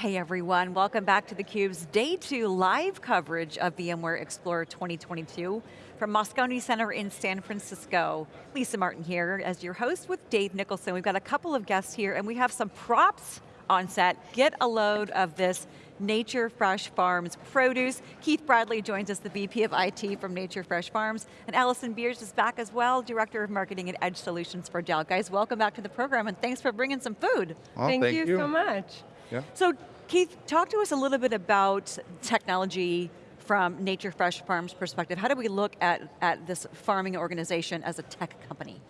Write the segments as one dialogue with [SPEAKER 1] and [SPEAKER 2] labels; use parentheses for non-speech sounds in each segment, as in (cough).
[SPEAKER 1] Hey everyone, welcome back to theCUBE's Day 2 live coverage of VMware Explorer 2022 from Moscone Center in San Francisco. Lisa Martin here as your host with Dave Nicholson. We've got a couple of guests here and we have some props on set. Get a load of this Nature Fresh Farms produce. Keith Bradley joins us, the VP of IT from Nature Fresh Farms, and Allison Beers is back as well, Director of Marketing and Edge Solutions for Dell. Guys, welcome back to the program and thanks for bringing some food.
[SPEAKER 2] Well, thank,
[SPEAKER 3] thank,
[SPEAKER 2] you,
[SPEAKER 3] you so much.
[SPEAKER 2] Yeah.
[SPEAKER 1] So Keith, talk to us a little bit about technology from Nature Fresh Farms perspective. How do we look at, at this farming organization as a tech company?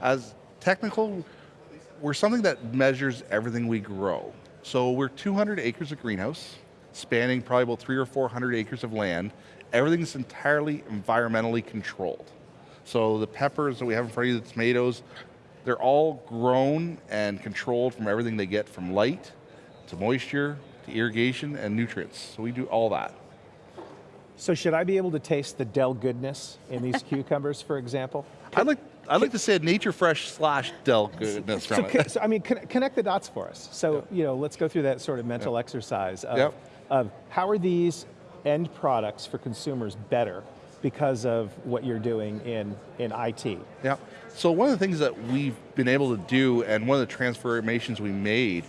[SPEAKER 2] As technical, we're something that measures everything we grow. So we're 200 acres of greenhouse, spanning probably about three or 400 acres of land. Everything's entirely environmentally controlled. So the peppers that we have in front of you, the tomatoes, they're all grown and controlled from everything they get from light, to moisture, to irrigation, and nutrients. So we do all that.
[SPEAKER 3] So should I be able to taste the Dell goodness in these (laughs) cucumbers, for example?
[SPEAKER 2] I'd like, I'd like to say Nature Fresh slash Dell goodness
[SPEAKER 3] so,
[SPEAKER 2] from it.
[SPEAKER 3] so, I mean, con connect the dots for us. So, you know, let's go through that sort of mental
[SPEAKER 2] Yep.
[SPEAKER 3] exercise of,
[SPEAKER 2] Yep.
[SPEAKER 3] of how are these end products for consumers better because of what you're doing in, in IT?
[SPEAKER 2] Yeah. So one of the things that we've been able to do, and one of the transformations we made,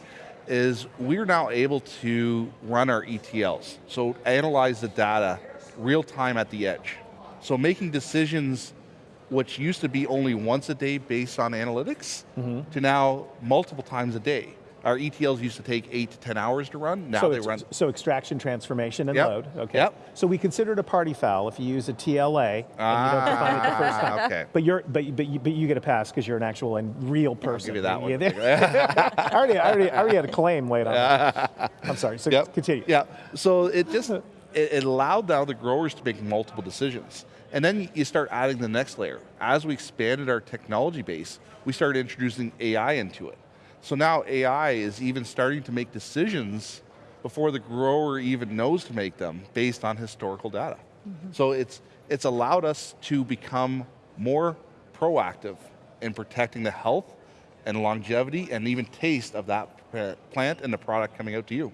[SPEAKER 2] is we're now able to run our ETLs. So analyze the data real time at the edge. So making decisions which used to be only once a day based on analytics, mm-hmm. to now multiple times a day. Our ETLs used to take eight to 10 hours to run, now
[SPEAKER 3] so,
[SPEAKER 2] they run
[SPEAKER 3] so extraction, transformation, and
[SPEAKER 2] Yep.
[SPEAKER 3] load, okay.
[SPEAKER 2] Yep.
[SPEAKER 3] So we consider it a party foul if you use a TLA and you don't define it the first time.
[SPEAKER 2] Ah, (laughs) okay.
[SPEAKER 3] But you're, but, but, you, but you get a pass because you're an actual and real person.
[SPEAKER 2] give you that one.
[SPEAKER 3] Yeah, (laughs) I, already, I, already, I already had a claim laid on that. (laughs) I'm sorry, so
[SPEAKER 2] Yep.
[SPEAKER 3] continue.
[SPEAKER 2] Yeah, so it just, it, it allowed now the growers to make multiple decisions. And then you start adding the next layer. As we expanded our technology base, we started introducing AI into it. So now AI is even starting to make decisions before the grower even knows to make them based on historical data. Mm-hmm. So it's, it's allowed us to become more proactive in protecting the health and longevity and even taste of that plant and the product coming out to you.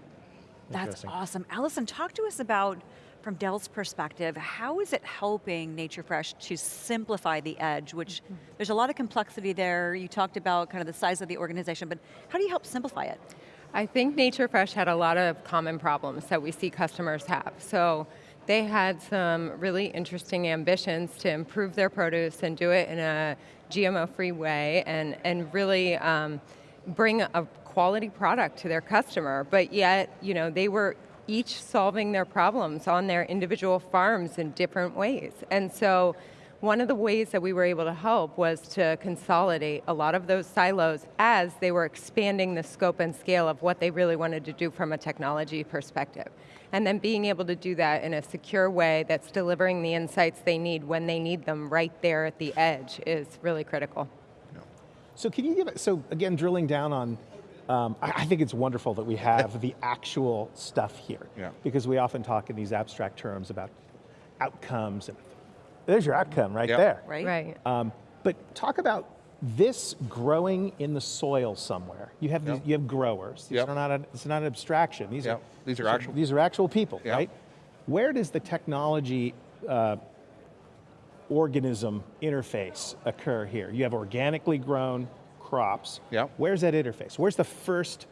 [SPEAKER 1] That's awesome. Allison, talk to us about, from Dell's perspective, how is it helping Nature Fresh to simplify the edge, which there's a lot of complexity there. You talked about kind of the size of the organization, but how do you help simplify it?
[SPEAKER 4] I think Nature Fresh had a lot of common problems that we see customers have. So they had some really interesting ambitions to improve their produce and do it in a GMO-free way and, and really um, bring a quality product to their customer. But yet, you know, they were each solving their problems on their individual farms in different ways. And so one of the ways that we were able to help was to consolidate a lot of those silos as they were expanding the scope and scale of what they really wanted to do from a technology perspective. And then being able to do that in a secure way that's delivering the insights they need when they need them right there at the edge is really critical.
[SPEAKER 3] So can you give so again, drilling down on, um, I, I think it's wonderful that we have the actual stuff here.
[SPEAKER 2] Yeah.
[SPEAKER 3] Because we often talk in these abstract terms about outcomes, and there's your outcome right
[SPEAKER 2] Yeah.
[SPEAKER 3] there.
[SPEAKER 1] Right?
[SPEAKER 4] Right.
[SPEAKER 3] Um, but talk about this growing in the soil somewhere. You have, these, you have growers. These
[SPEAKER 2] Yep.
[SPEAKER 3] are not, a, it's not an abstraction. These
[SPEAKER 2] Yep.
[SPEAKER 3] are,
[SPEAKER 2] These are actual-
[SPEAKER 3] These are actual people,
[SPEAKER 2] Yep.
[SPEAKER 3] right? Where does the technology uh, organism interface occur here? You have organically grown crops.
[SPEAKER 2] Yep.
[SPEAKER 3] Where's that interface? Where's the first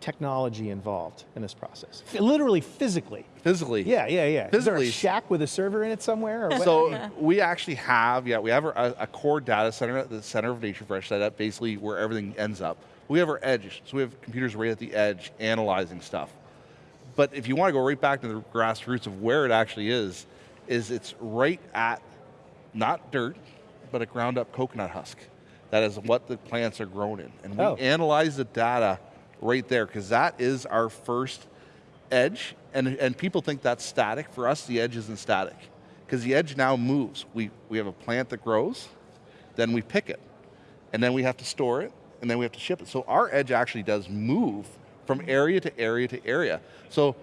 [SPEAKER 3] technology involved in this process? F- Literally, physically.
[SPEAKER 2] Physically.
[SPEAKER 3] Yeah, yeah, yeah. Is there a
[SPEAKER 2] Physically.
[SPEAKER 3] shack with a server in it somewhere? Or what?
[SPEAKER 2] So we actually have, yeah, we have a, a core data center at the center of Nature Fresh setup, basically where everything ends up. We have our edge, so we have computers right at the edge analyzing stuff. But if you want to go right back to the grassroots of where it actually is, is it's right at, not dirt, but a ground up coconut husk. That is what the plants are grown in. And we
[SPEAKER 3] Oh.
[SPEAKER 2] analyze the data right there, because that is our first edge, and, and people think that's static. For us, the edge isn't static, because the edge now moves. We, we have a plant that grows, then we pick it, and then we have to store it, and then we have to ship it. So our edge actually does move from area to area to area. So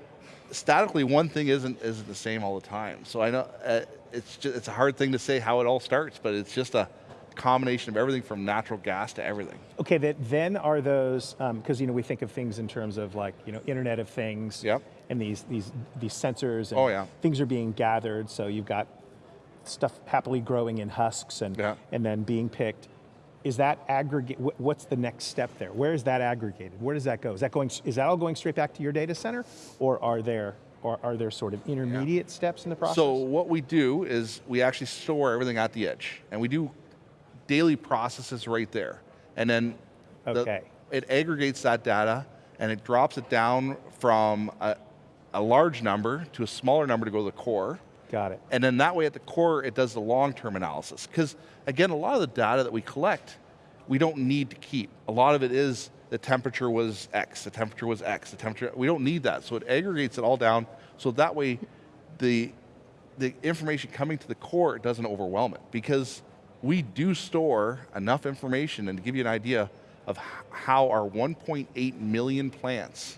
[SPEAKER 2] statically, one thing isn't, isn't the same all the time. So I know uh, it's, just, it's a hard thing to say how it all starts, but it's just a, combination of everything from natural gas to everything.
[SPEAKER 3] Okay, that then are those, um, because you know, we think of things in terms of like, you know, Internet of Things,
[SPEAKER 2] Yep.
[SPEAKER 3] and these, these, these sensors, and
[SPEAKER 2] Oh, yeah.
[SPEAKER 3] things are being gathered, so you've got stuff happily growing in husks and,
[SPEAKER 2] Yeah.
[SPEAKER 3] and then being picked. Is that aggregate, what's the next step there? Where is that aggregated? Where does that go? Is that going, is that all going straight back to your data center? Or are there, or are there sort of intermediate steps in the process?
[SPEAKER 2] So what we do is we actually store everything at the edge, and we do daily processes right there. And then the- it aggregates that data, and it drops it down from a, a large number to a smaller number to go to the core.
[SPEAKER 3] Got it.
[SPEAKER 2] And then that way at the core, it does the long-term analysis. Because again, a lot of the data that we collect, we don't need to keep. A lot of it is the temperature was X, the temperature was X, the temperature, we don't need that. So it aggregates it all down, so that way the, the information coming to the core doesn't overwhelm it. Because we do store enough information, and to give you an idea of how our 1.8 million plants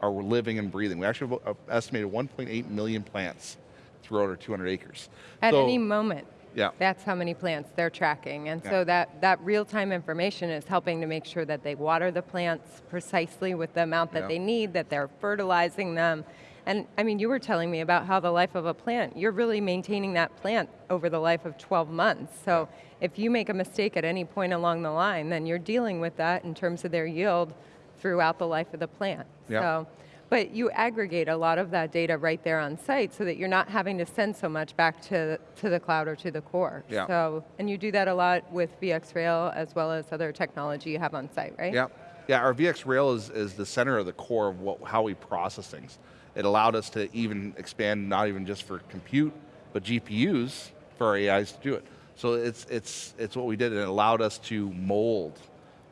[SPEAKER 2] are living and breathing. We actually have uh, estimated 1.8 million plants throughout our 200 acres.
[SPEAKER 4] At
[SPEAKER 2] So-
[SPEAKER 4] any moment.
[SPEAKER 2] Yeah.
[SPEAKER 4] That's how many plants they're tracking. And
[SPEAKER 2] Yeah.
[SPEAKER 4] so that, that real-time information is helping to make sure that they water the plants precisely with the amount that
[SPEAKER 2] Yeah.
[SPEAKER 4] they need, that they're fertilizing them. And I mean, you were telling me about how the life of a plant, you're really maintaining that plant over the life of 12 months. So if you make a mistake at any point along the line, then you're dealing with that in terms of their yield throughout the life of the plant.
[SPEAKER 2] Yeah.
[SPEAKER 4] So, but you aggregate a lot of that data right there on site so that you're not having to send so much back to, to the cloud or to the core.
[SPEAKER 2] Yeah.
[SPEAKER 4] So, and you do that a lot with VxRail as well as other technology you have on site, right?
[SPEAKER 2] Yeah, yeah. Our VxRail is, is the center of the core of what, how we process things. It allowed us to even expand not even just for compute, but GPUs for our AIs to do it. So it's it's it's what we did, and it allowed us to mold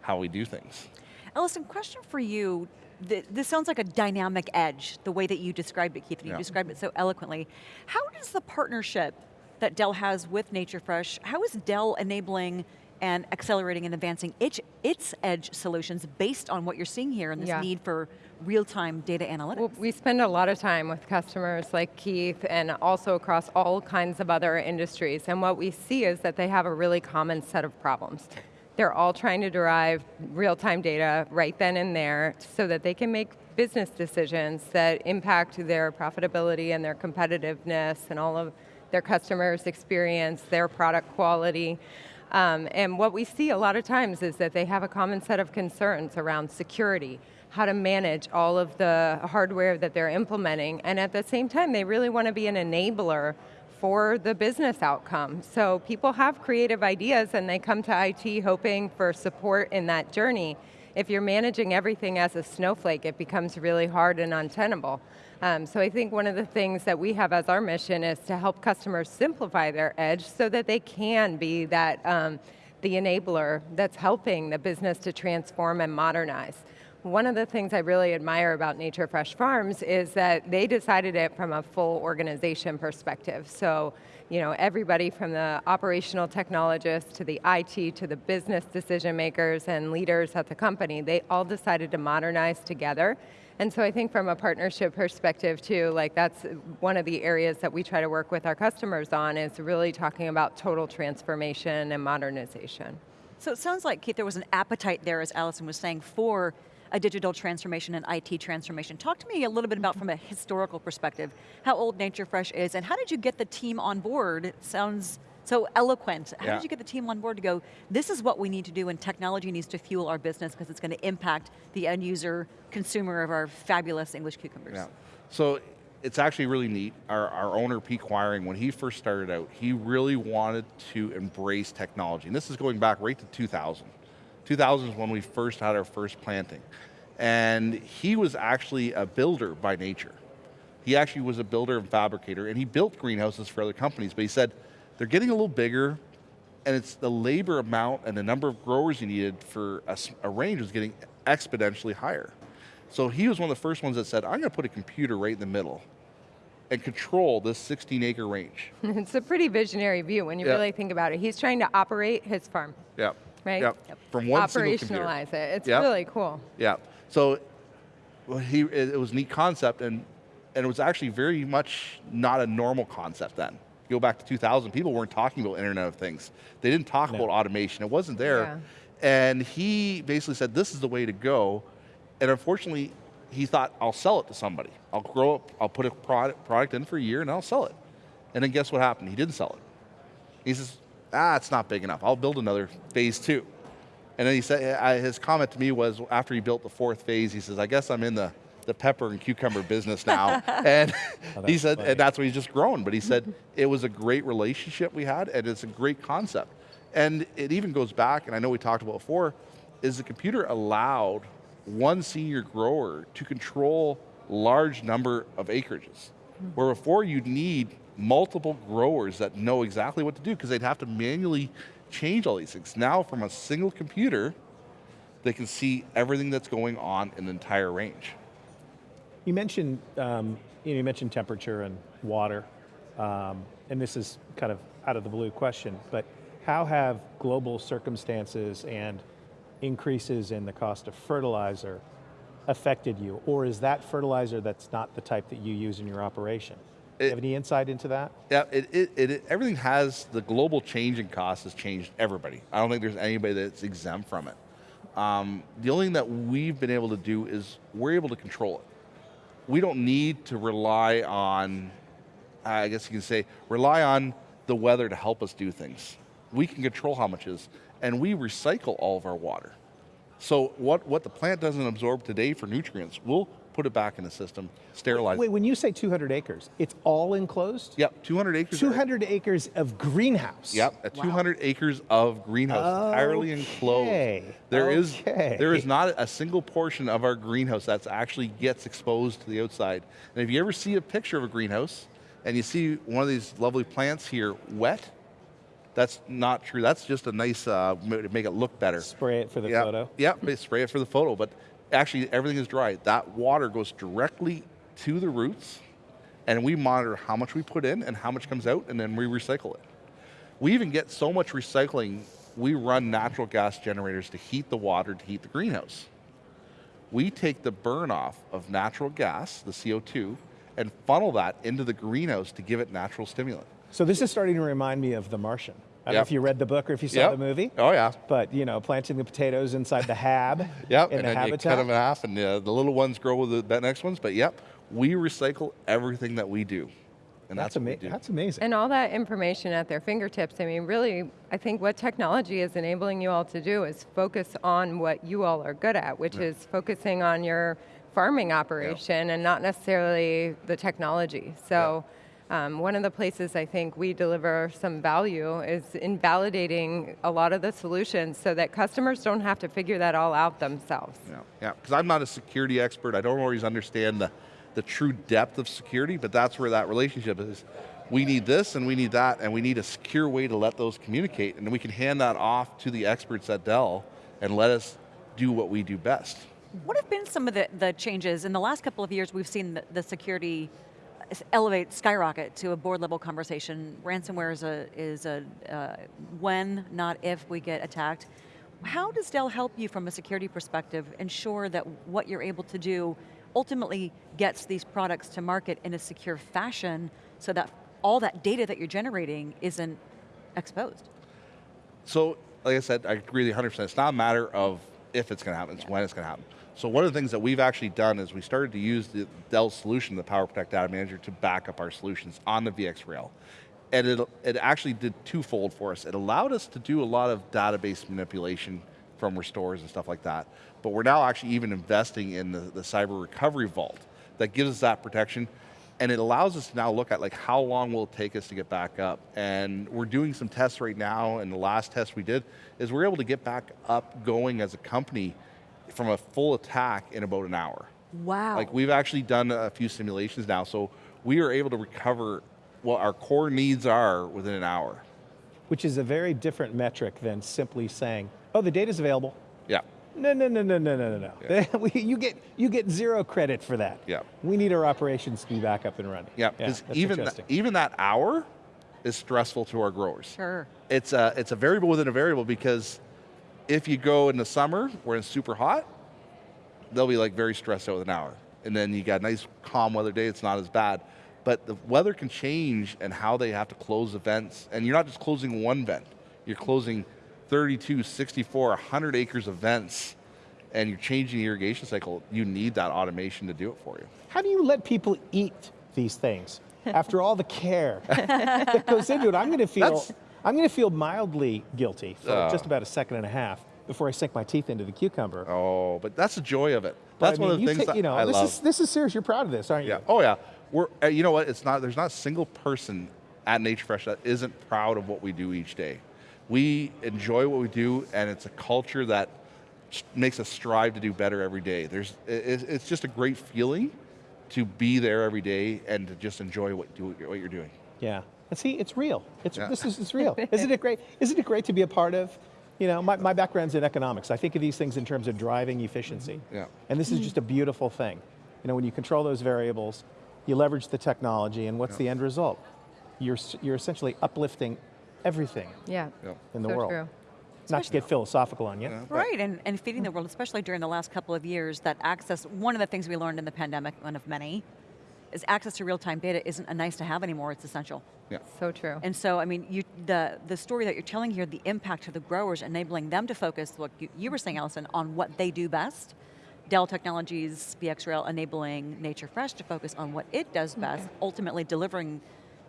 [SPEAKER 2] how we do things.
[SPEAKER 1] Allison, question for you. This sounds like a dynamic edge, the way that you described it, Keith, and you
[SPEAKER 2] Yeah.
[SPEAKER 1] described it so eloquently. How does the partnership that Dell has with NatureFresh, how is Dell enabling and accelerating and advancing its, its edge solutions based on what you're seeing here and this
[SPEAKER 4] Yeah.
[SPEAKER 1] need for real-time data analytics?
[SPEAKER 4] Well, we spend a lot of time with customers like Keith and also across all kinds of other industries. And what we see is that they have a really common set of problems. They're all trying to derive real-time data right then and there so that they can make business decisions that impact their profitability and their competitiveness and all of their customers' experience, their product quality. Um, and what we see a lot of times is that they have a common set of concerns around security, how to manage all of the hardware that they're implementing, and at the same time, they really want to be an enabler for the business outcome. So people have creative ideas and they come to IT hoping for support in that journey. If you're managing everything as a snowflake, it becomes really hard and untenable. Um, so I think one of the things that we have as our mission is to help customers simplify their edge so that they can be that um, the enabler that's helping the business to transform and modernize. One of the things I really admire about Nature Fresh Farms is that they decided it from a full organization perspective. So, you know, everybody from the operational technologists to the IT to the business decision makers and leaders at the company, they all decided to modernize together. And so I think from a partnership perspective too, like that's one of the areas that we try to work with our customers on is really talking about total transformation and modernization.
[SPEAKER 1] So it sounds like, Keith, there was an appetite there, as Allison was saying, for a digital transformation and IT transformation. Talk to me a little bit about, from a historical perspective, how old NatureFresh is, and how did you get the team on board? It sounds so eloquent. How
[SPEAKER 2] Yeah.
[SPEAKER 1] did you get the team on board to go, this is what we need to do, and technology needs to fuel our business because it's going to impact the end user, consumer of our fabulous English cucumbers?
[SPEAKER 2] Yeah. So it's actually really neat. Our, our owner, Pete Quiring, when he first started out, he really wanted to embrace technology. And this is going back right to 2000. 2000 is when we first had our first planting. And he was actually a builder by nature. He actually was a builder and fabricator, and he built greenhouses for other companies, but he said, they're getting a little bigger, and it's the labor amount and the number of growers you needed for a range was getting exponentially higher. So he was one of the first ones that said, I'm going to put a computer right in the middle and control this 16 acre range. (laughs)
[SPEAKER 4] It's a pretty visionary view when you
[SPEAKER 2] Yeah.
[SPEAKER 4] really think about it. He's trying to operate his farm,
[SPEAKER 2] Yeah.
[SPEAKER 4] Right?
[SPEAKER 2] Yep. From one single computer.
[SPEAKER 4] Operationalize it. It's
[SPEAKER 2] Yep.
[SPEAKER 4] really cool.
[SPEAKER 2] Yeah. So well, he, it, it was a neat concept, and, and it was actually very much not a normal concept then. go back to 2000, people weren't talking about Internet of Things. They didn't talk
[SPEAKER 3] No.
[SPEAKER 2] about automation, it wasn't there.
[SPEAKER 4] Yeah.
[SPEAKER 2] And he basically said, this is the way to go. And unfortunately, he thought, I'll sell it to somebody. I'll grow up, I'll put a product, product in for a year and I'll sell it. And then guess what happened? He didn't sell it. He says, ah, it's not big enough. I'll build another phase two. And then he said, uh, his comment to me was after he built the fourth phase, he says, I guess I'm in the, the pepper and cucumber business now. (laughs) and
[SPEAKER 3] Oh,
[SPEAKER 2] he said,
[SPEAKER 3] funny.
[SPEAKER 2] and that's what he's just grown. But he said, it was a great relationship we had and it's a great concept. And it even goes back, and I know we talked about before, is the computer allowed one senior grower to control large number of acreages. Where before you'd need multiple growers that know exactly what to do because they'd have to manually change all these things. Now from a single computer, they can see everything that's going on in the entire range.
[SPEAKER 3] You mentioned, um, you, know, you mentioned temperature and water, um, and this is kind of out of the blue question, but how have global circumstances and increases in the cost of fertilizer affected you? Or is that fertilizer that's not the type that you use in your operation? Do you have any insight into that?
[SPEAKER 2] Yeah, it, it, it, it- everything has, the global change in cost has changed everybody. I don't think there's anybody that's exempt from it. Um, the only thing that we've been able to do is we're able to control it. We don't need to rely on, I guess you can say, rely on the weather to help us do things. We can control how much is, and we recycle all of our water. So what, what the plant doesn't absorb today for nutrients, we'll put it back in the system, sterilize
[SPEAKER 3] Wait, when you say 200 acres, it's all enclosed?
[SPEAKER 2] Yep, 200 acres.
[SPEAKER 3] 200 acres of greenhouse.
[SPEAKER 2] Yep, at 200 acres of greenhouse, entirely enclosed.
[SPEAKER 3] Okay,
[SPEAKER 2] There is there is not a single portion of our greenhouse that actually gets exposed to the outside. And if you ever see a picture of a greenhouse and you see one of these lovely plants here wet, that's not true. That's just a nice uh, to make it look better.
[SPEAKER 3] Spray it for the
[SPEAKER 2] yeah,
[SPEAKER 3] photo.
[SPEAKER 2] Yeah, spray it for the photo, but actually everything is dry. That water goes directly to the roots, and we monitor how much we put in and how much comes out, and then we recycle it. We even get so much recycling, we run natural gas generators to heat the water to heat the greenhouse. We take the burn off of natural gas, the CO2, and funnel that into the greenhouse to give it natural stimulant.
[SPEAKER 3] So this is starting to remind me of The Martian. I don't know if you read the book or if you saw
[SPEAKER 2] Yep.
[SPEAKER 3] the movie.
[SPEAKER 2] Oh yeah.
[SPEAKER 3] But you know, planting the potatoes inside the hab (laughs)
[SPEAKER 2] Yep,
[SPEAKER 3] in
[SPEAKER 2] and
[SPEAKER 3] the
[SPEAKER 2] then you cut them in half, and uh, the little ones grow with the the next ones. But yep, we recycle everything that we do, and
[SPEAKER 3] that's,
[SPEAKER 2] that's, what
[SPEAKER 3] ama- that's amazing.
[SPEAKER 4] And all that information at their fingertips. I mean, really, I think what technology is enabling you all to do is focus on what you all are good at, which is focusing on your farming operation and not necessarily the technology. So. Um, one of the places I think we deliver some value is in validating a lot of the solutions so that customers don't have to figure that all out themselves.
[SPEAKER 2] Yeah, yeah. Because I'm not a security expert. I don't always understand the, the true depth of security, but that's where that relationship is. We need this and we need that, and we need a secure way to let those communicate, and we can hand that off to the experts at Dell and let us do what we do best.
[SPEAKER 1] What have been some of the, the changes? In the last couple of years, we've seen the, the security s- elevate, skyrocket to a board level conversation. Ransomware is a, is a uh, when, not if we get attacked. How does Dell help you from a security perspective ensure that what you're able to do ultimately gets these products to market in a secure fashion so that all that data that you're generating isn't exposed?
[SPEAKER 2] So, like I said, I agree with 100%. It's not a matter of if it's going to happen, it's when it's going to happen. So one of the things that we've actually done is we started to use the Dell solution, the PowerProtect Data Manager, to back up our solutions on the VxRail. And it, it actually did twofold for us. It allowed us to do a lot of database manipulation from restores and stuff like that. But we're now actually even investing in the, the cyber recovery vault that gives us that protection and it allows us to now look at like how long will it take us to get back up and we're doing some tests right now and the last test we did is we're able to get back up going as a company from a full attack in about an hour
[SPEAKER 1] Wow.
[SPEAKER 2] like we've actually done a few simulations now so we are able to recover what our core needs are within an hour
[SPEAKER 3] Which is a very different metric than simply saying, oh, the data's available.
[SPEAKER 2] yeah
[SPEAKER 3] No, no, no, no, no, no, no, no. (laughs) We- you, get, you get zero credit for that.
[SPEAKER 2] Yeah.
[SPEAKER 3] We need our operations to be back up and running.
[SPEAKER 2] yeah because
[SPEAKER 3] that's
[SPEAKER 2] even, th- even that hour is stressful to our growers
[SPEAKER 1] sure.
[SPEAKER 2] it's a, it's a variable within a variable because if you go in the summer where it's super hot, they'll be like very stressed out with an hour. And then you got a nice calm weather day, it's not as bad. but the weather can change and how they have to close events, and you're not just closing one vent, you're closing 32, 64, 100 acres of vents, and you're changing the irrigation cycle, you need that automation to do it for you.
[SPEAKER 3] How do you let people eat these things (laughs) after all the care that goes into it? I'm going to feel,
[SPEAKER 2] That's-
[SPEAKER 3] I'm going to feel mildly guilty for
[SPEAKER 2] Oh.
[SPEAKER 3] just about a second and a half before I sink my teeth into the cucumber.
[SPEAKER 2] Oh, but that's the joy of it. That's
[SPEAKER 3] I
[SPEAKER 2] one
[SPEAKER 3] mean,
[SPEAKER 2] of the things that
[SPEAKER 3] you know,
[SPEAKER 2] I
[SPEAKER 3] this
[SPEAKER 2] love.
[SPEAKER 3] Is, this is serious. You're proud of this, aren't you?
[SPEAKER 2] Yeah. Oh yeah. We're. Uh, you know what? It's not. There's not a single person at Nature Fresh that isn't proud of what we do each day. We enjoy what we do, and it's a culture that makes us strive to do better every day. There's. i- i- It's just a great feeling to be there every day and to just enjoy what do what you're doing.
[SPEAKER 3] Yeah. And see, it's real. It's,
[SPEAKER 2] Yeah.
[SPEAKER 3] This is it's (laughs) real. Isn't it great? Isn't it great to be a part of? You know, my, my background's in economics. I think of these things in terms of driving efficiency. Mm-hmm.
[SPEAKER 2] Yeah.
[SPEAKER 3] And this is just a beautiful thing. You know, when you control those variables, you leverage the technology, and what's the end result? You're, you're essentially uplifting everything
[SPEAKER 4] Yeah.
[SPEAKER 2] Yeah.
[SPEAKER 3] in the
[SPEAKER 4] so
[SPEAKER 3] world.
[SPEAKER 4] True.
[SPEAKER 3] Not to get philosophical on you.
[SPEAKER 2] Yeah.
[SPEAKER 1] Right, and, and feeding the world, especially during the last couple of years, that access, one of the things we learned in the pandemic, one of many, is access to real-time data isn't a nice to have anymore, it's essential.
[SPEAKER 2] Yeah.
[SPEAKER 4] So true.
[SPEAKER 1] And so, I mean, you, the, the story that you're telling here, the impact to the growers, enabling them to focus, what you, you were saying, Allison, on what they do best. Dell Technologies, VxRail, enabling Nature Fresh to focus on what it does best, ultimately delivering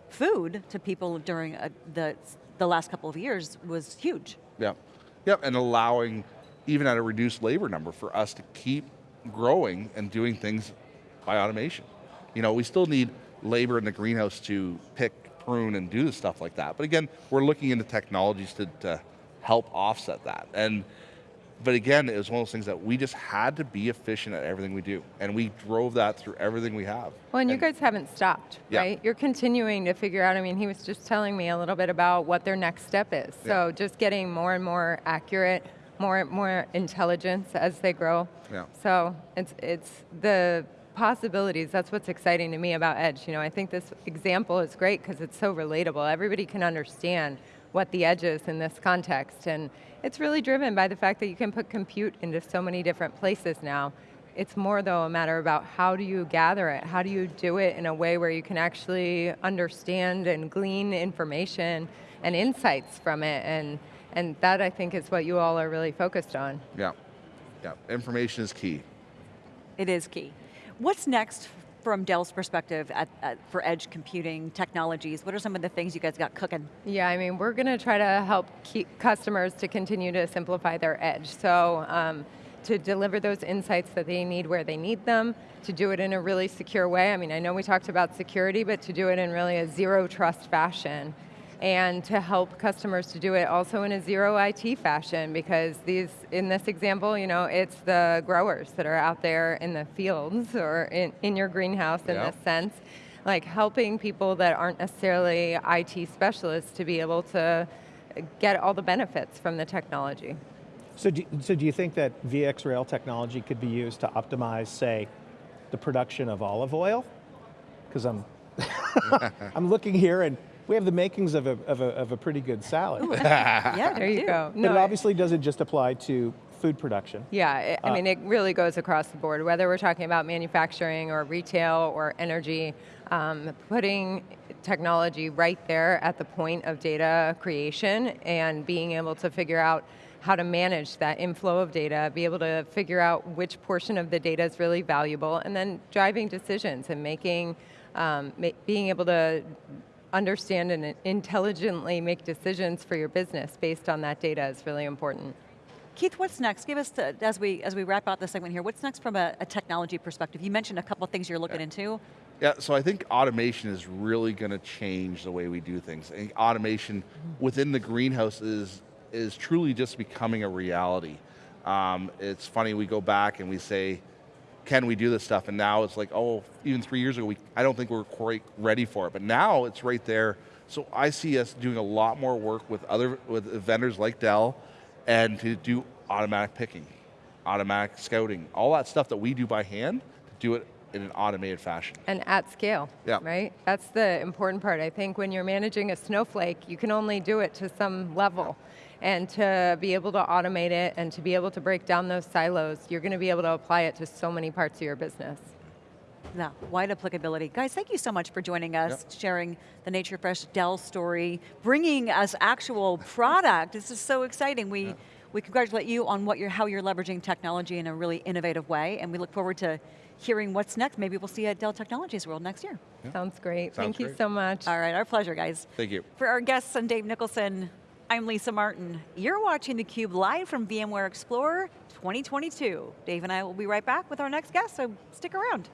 [SPEAKER 1] food to people during a, the, the last couple of years was huge.
[SPEAKER 2] Yeah. Yep, and allowing, even at a reduced labor number, for us to keep growing and doing things by automation. You know, we still need labor in the greenhouse to pick, prune, and do the stuff like that. But again, we're looking into technologies to, to help offset that. And but again, it was one of those things that we just had to be efficient at everything we do. And we drove that through everything we have.
[SPEAKER 4] Well, and you guys haven't stopped,
[SPEAKER 2] Yeah.
[SPEAKER 4] right? You're continuing to figure out. I mean, he was just telling me a little bit about what their next step is. So just getting more and more accurate, more and more intelligence as they grow.
[SPEAKER 2] Yeah.
[SPEAKER 4] So it's it's the possibilities. That's what's exciting to me about Edge. You know, I think this example is great because it's so relatable. Everybody can understand what the edge is in this context, and it's really driven by the fact that you can put compute into so many different places now. It's more though a matter about how do you gather it? How do you do it in a way where you can actually understand and glean information and insights from it and and that I think is what you all are really focused on.
[SPEAKER 2] Yeah. Yeah. Information is key.
[SPEAKER 1] It is key. What's next from Dell's perspective at, at, for edge computing technologies? What are some of the things you guys got cooking?
[SPEAKER 4] Yeah, I mean, we're going to try to help keep customers to continue to simplify their edge. So um, to deliver those insights that they need where they need them, to do it in a really secure way. I mean, I know we talked about security, but to do it in really a zero trust fashion. And to help customers to do it also in a zero IT fashion because these, in this example, you know, it's the growers that are out there in the fields or in, in your greenhouse in
[SPEAKER 2] Yeah.
[SPEAKER 4] this sense like helping people that aren't necessarily IT specialists to be able to get all the benefits from the technology.
[SPEAKER 3] So do, so do you think that VxRail technology could be used to optimize, say, the production of olive oil? Because I'm, (laughs) I'm looking here and we have the makings of a, of a, of a pretty good salad. (laughs)
[SPEAKER 1] yeah,
[SPEAKER 4] There you
[SPEAKER 1] do.
[SPEAKER 4] go.
[SPEAKER 3] But it
[SPEAKER 4] it-
[SPEAKER 3] obviously doesn't just apply to food production.
[SPEAKER 4] Yeah, it, I mean, it really goes across the board, whether we're talking about manufacturing or retail or energy, um, putting technology right there at the point of data creation and being able to figure out how to manage that inflow of data, be able to figure out which portion of the data is really valuable, and then driving decisions and making, um, ma- being able to understand and intelligently make decisions for your business based on that data is really important.
[SPEAKER 1] Keith, what's next? Give us, the, as we as we wrap out this segment here, what's next from a, a technology perspective? You mentioned a couple of things you're looking into.
[SPEAKER 2] Yeah, so I think automation is really going to change the way we do things. I think automation within the greenhouse is, is truly just becoming a reality. Um, it's funny, we go back and we say, can we do this stuff? And now it's like, oh, even three years ago, we, I don't think we were quite ready for it. But now it's right there. So I see us doing a lot more work with other with vendors like Dell and to do automatic picking, automatic scouting, all that stuff that we do by hand, to do it in an automated fashion.
[SPEAKER 4] And at scale,
[SPEAKER 2] Yeah.
[SPEAKER 4] right? That's the important part. I think when you're managing a snowflake, you can only do it to some level. And to be able to automate it and to be able to break down those silos, you're going to be able to apply it to so many parts of your business.
[SPEAKER 1] Yeah, wide applicability. Guys, thank you so much for joining us, sharing the Nature Fresh Dell story, bringing us actual (laughs) product. This is so exciting. We, we congratulate you on what you're, how you're leveraging technology in a really innovative way, and we look forward to hearing what's next. Maybe we'll see you at Dell Technologies World next year.
[SPEAKER 4] Sounds great.
[SPEAKER 2] Sounds
[SPEAKER 4] Thank you so much.
[SPEAKER 1] All right, our pleasure, guys.
[SPEAKER 2] Thank you.
[SPEAKER 1] For our guests and Dave Nicholson, I'm Lisa Martin. You're watching theCUBE live from VMware Explorer 2022. Dave and I will be right back with our next guest, so stick around.